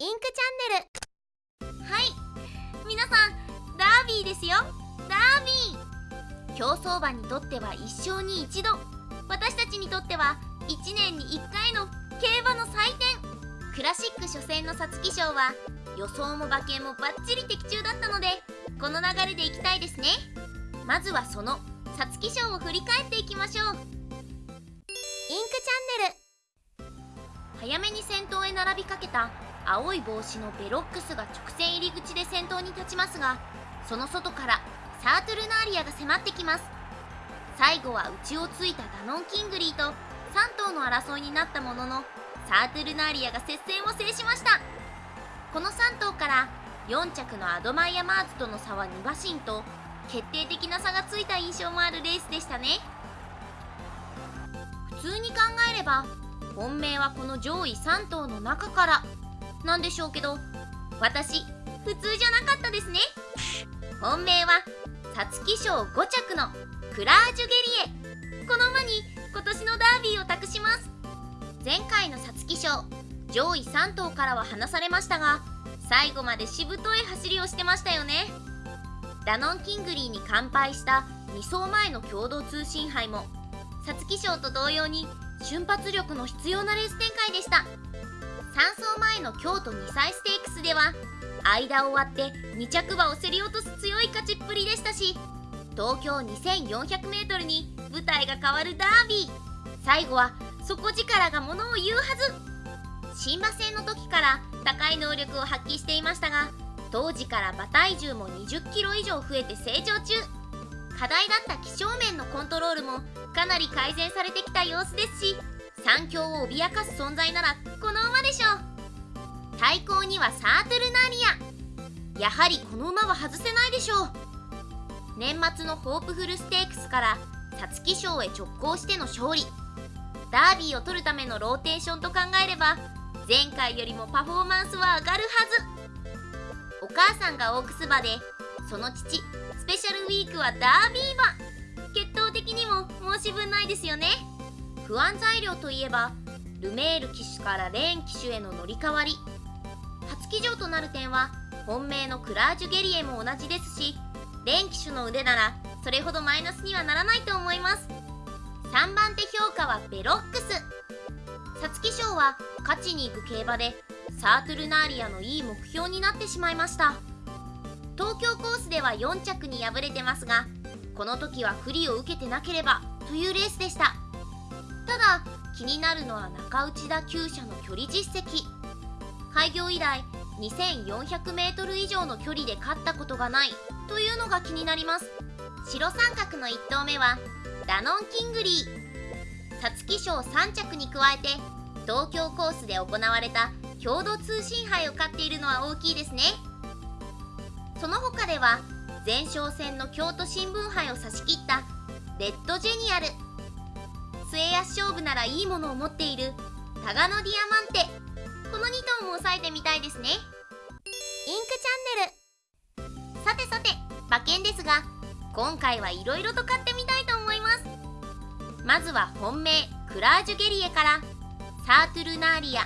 インクチャンネル。はい。皆さんダービーですよ。ダービー。競走馬にとっては一生に一度。私たちにとっては1年に1回の競馬の祭典。クラシック初戦の皐月賞は予想も馬券もバッチリ的中だったのでこの流れでいきたいですね。まずはその皐月賞を振り返っていきましょう。インクチャンネル。早めに先頭へ並びかけた青い帽子のヴェロックスが直線入り口で先頭に立ちますがその外からサートゥルナーリアが迫ってきます。最後は内をついたダノンキングリーと3頭の争いになったもののサートゥルナーリアが接戦を制しました。この3頭から4着のアドマイヤマーズとの差は2馬身と決定的な差がついた印象もあるレースでしたね。普通に考えれば本命はこの上位3頭の中からなんでしょうけど私普通じゃなかったですね。本命は皐月賞5着のクラージュゲリエ。この馬に今年のダービーを託します。前回の皐月賞上位3頭からは離されましたが最後までしぶとい走りをしてましたよね。ダノン・キングリーに完敗した2走前の共同通信杯も皐月賞と同様に瞬発力の必要なレース展開でした。3走前の京都2歳ステークスでは間を割って2着馬を競り落とす強い勝ちっぷりでしたし東京 2400m に舞台が変わるダービー。最後は底力がものを言うはず。新馬戦の時から高い能力を発揮していましたが当時から馬体重も 20kg 以上増えて成長中。課題だった気象面のコントロールもかなり改善されてきた様子ですし三強を脅かす存在ならこの馬でしょう。対抗にはサートルナリア。やはりこの馬は外せないでしょう。年末のホープフルステークスから皐月賞へ直行しての勝利。ダービーを取るためのローテーションと考えれば前回よりもパフォーマンスは上がるはず。お母さんがオークス馬でその父スペシャルウィークはダービー馬。血統的にも申し分ないですよね。不安材料といえばルメール騎手からレーン騎手への乗り換わり。初騎乗となる点は本命のクラージュゲリエも同じですしレーン騎手の腕ならそれほどマイナスにはならないと思います。3番手評価はベロックス。皐月賞は勝ちに行く競馬でサートルナーリアのいい目標になってしまいました。東京コースでは4着に敗れてますがこの時は不利を受けてなければというレースでした。ただ気になるのは中内田厩舎の距離実績。開業以来 2400m 以上の距離で勝ったことがないというのが気になります。白三角の1投目はダノン・キングリー。皐月賞3着に加えて東京コースで行われた共同通信杯を勝っているのは大きいですね。その他では前哨戦の京都新聞杯を差し切ったレッドジェニアル。勝負ならいいものを持っている。タガノディアマンテ。この2頭も押さえてみたいですね。インクチャンネル。さてさて馬券ですが今回はいろいろと買ってみたいと思います。まずは本命クラージュゲリエから。サートゥルナーリア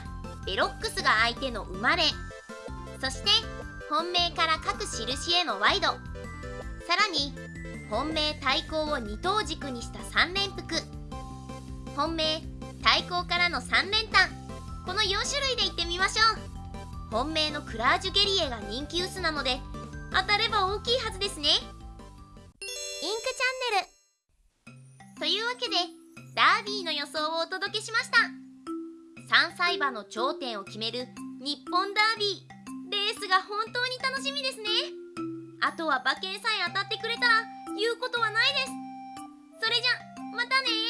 ヴェロックスが相手の馬連そして本命から各印へのワイド。さらに本命対抗を2頭軸にした3連複。本命対抗からの3連単。この4種類でいってみましょう。本命のクラージュゲリエが人気薄なので当たれば大きいはずですね。インクチャンネル。というわけでダービーの予想をお届けしました。3歳馬の頂点を決める日本ダービー。レースが本当に楽しみですね。あとは馬券さえ当たってくれたら言うことはないです。それじゃまたね